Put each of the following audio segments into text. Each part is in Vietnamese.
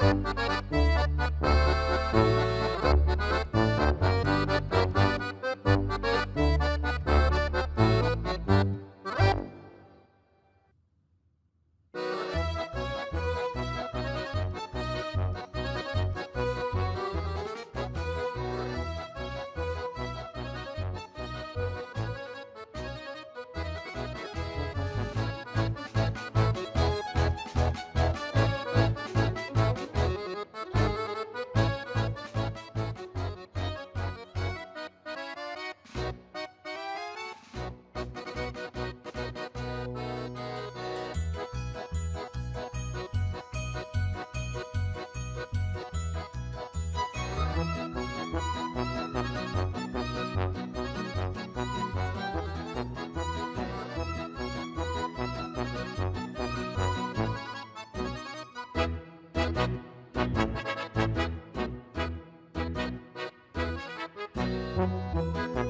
Thank you. Bye.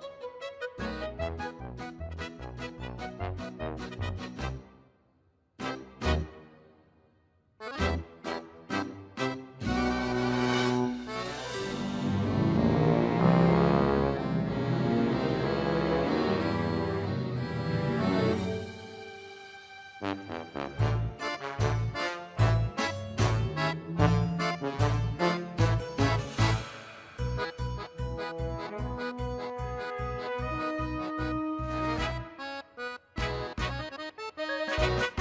you